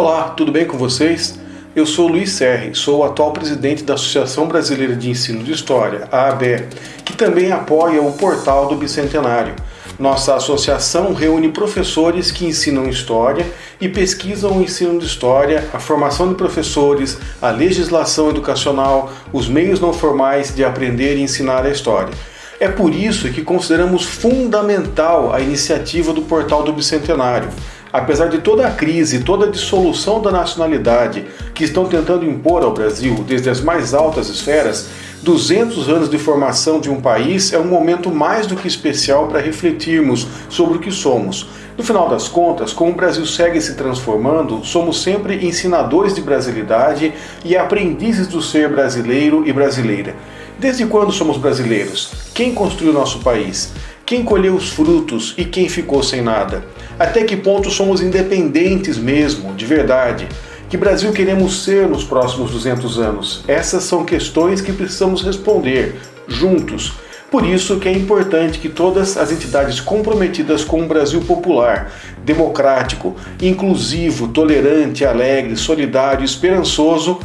Olá, tudo bem com vocês? Eu sou Luiz Serri, sou o atual presidente da Associação Brasileira de Ensino de História, a ABE, que também apoia o portal do Bicentenário. Nossa associação reúne professores que ensinam história e pesquisam o ensino de história, a formação de professores, a legislação educacional, os meios não formais de aprender e ensinar a história. É por isso que consideramos fundamental a iniciativa do Portal do Bicentenário. Apesar de toda a crise, toda a dissolução da nacionalidade que estão tentando impor ao Brasil desde as mais altas esferas, 200 anos de formação de um país é um momento mais do que especial para refletirmos sobre o que somos. No final das contas, como o Brasil segue se transformando, somos sempre ensinadores de brasilidade e aprendizes do ser brasileiro e brasileira. Desde quando somos brasileiros? Quem construiu nosso país? Quem colheu os frutos e quem ficou sem nada? Até que ponto somos independentes mesmo, de verdade? Que Brasil queremos ser nos próximos 200 anos? Essas são questões que precisamos responder, juntos. Por isso que é importante que todas as entidades comprometidas com um Brasil popular, democrático, inclusivo, tolerante, alegre, solidário esperançoso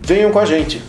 venham com a gente.